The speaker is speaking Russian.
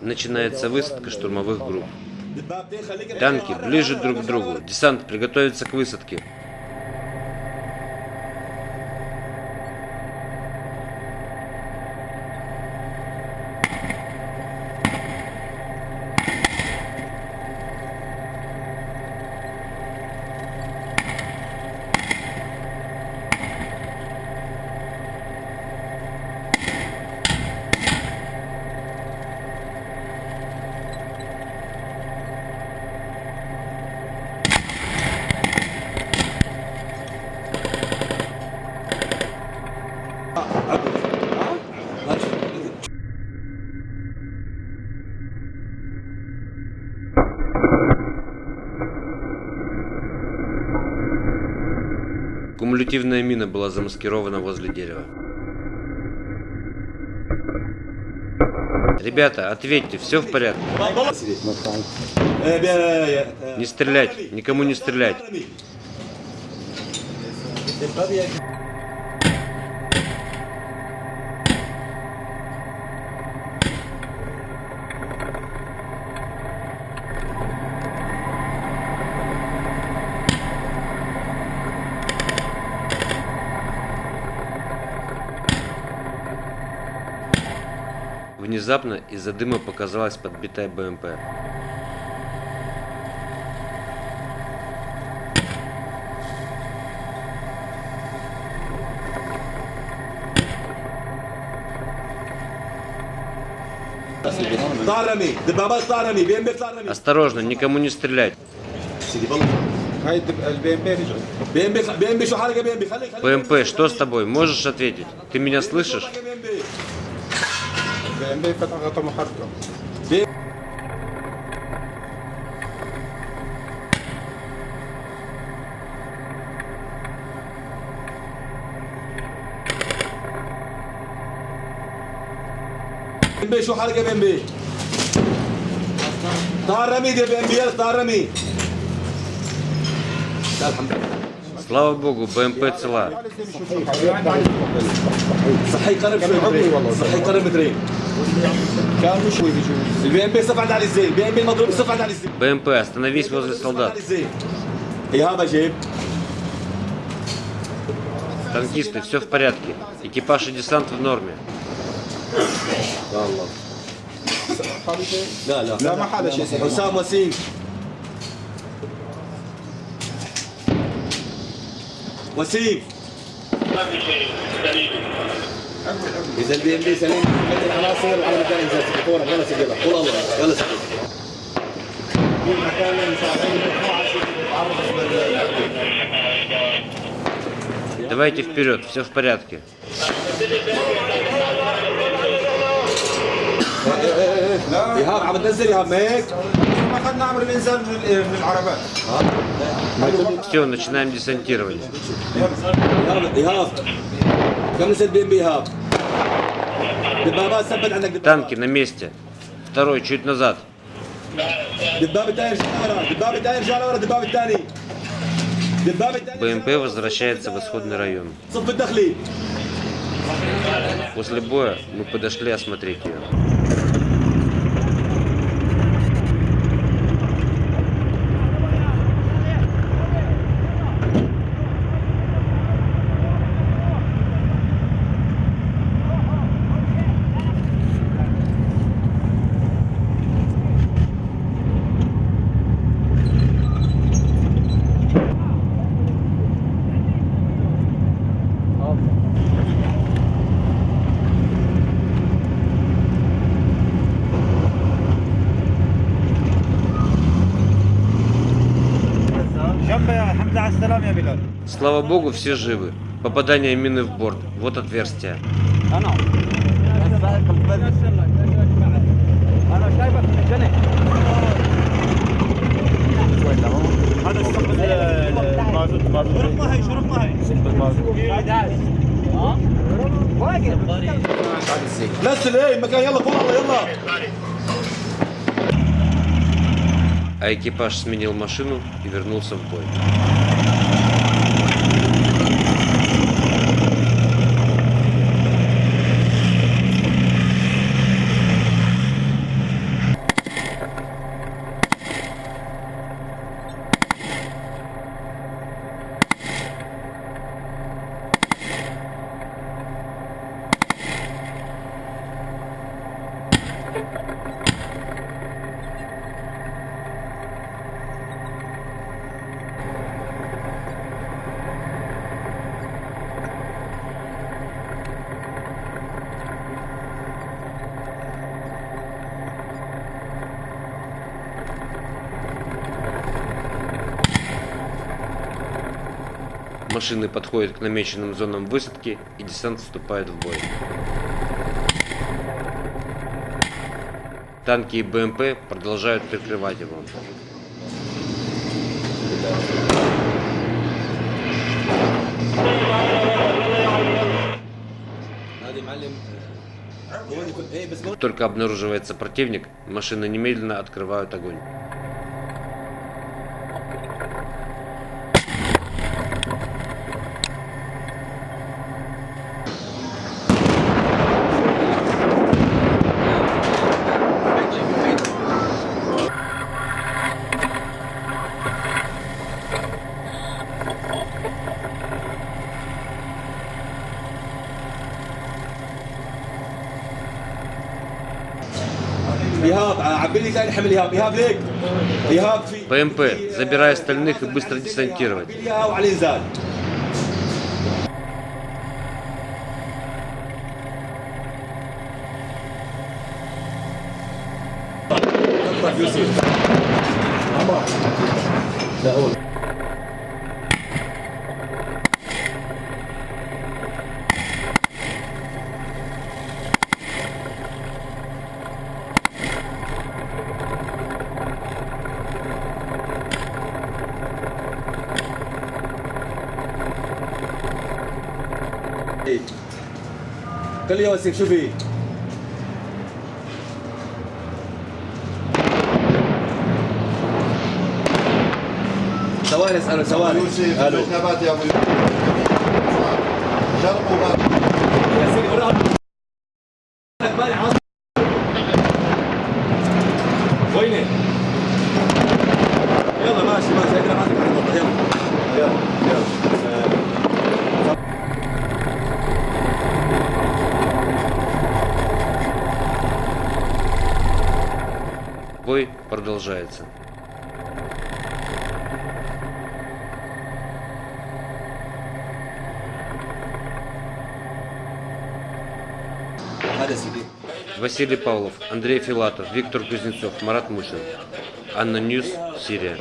Начинается высадка штурмовых групп. Танки ближе друг к другу. Десант приготовится к высадке. Кумулятивная мина была замаскирована возле дерева. Ребята, ответьте, все в порядке? Не стрелять, никому не стрелять. Внезапно из-за дыма показалась подбитая БМП. Осторожно, никому не стрелять. БМП, что с тобой? Можешь ответить? Ты меня слышишь? بي شو حالك يا بي ام بي؟ تعال رمي يا بي ام بي يلا تعال رمي الحمد لله Слава богу, БМП цела. صحي قرب شوي صحي قرب مترين БМП сафандализе! БМП мадруп сафандализе! БМП, остановись возле солдат. Танкисты, все в порядке. Экипаж и десант в норме. Да, да. Да, Махада, Усама Синг. Василий! اذا البي ام بي سليم خلي العناصر على مكان انزال فورا يلا سجلها قول الله يلا سجلها Давайте вперед, все в порядке. ايهاب عم تنزل ايهاب هيك ما اخذنا عمر الانزال من ال- من العربات Все, начинаем десантирование. ايهاب Танки на месте. Второй чуть назад. БМП возвращается в исходный район. После боя мы подошли осмотреть ее. Слава богу, все живы. Попадание мины в борт. Вот отверстие. انا انا شايفك من الجنة هذا السقف المازوت شرب ماهي شرب ماهي نزل ايه مكان يلا فوق الله يلا А экипаж сменил машину и вернулся в бой. Машины подходят к намеченным зонам высадки и десант вступает в бой. Танки и БМП продолжают прикрывать его. Только обнаруживается противник, машины немедленно открывают огонь. ايهاب عبي لي ثاني حمل ايهاب ايهاب ليك ايهاب في ПМП, забирай остальных и быстро десантировать. عبي لي اياها وعلي قل لي يوسف شو في؟ ثواني اساله ثواني يوسف ألو يا ابو يوسف يا سيدي продолжается. Василий Павлов, Андрей Филатов, Виктор Кузнецов, Марат Мушин. ANNA News, Сирия.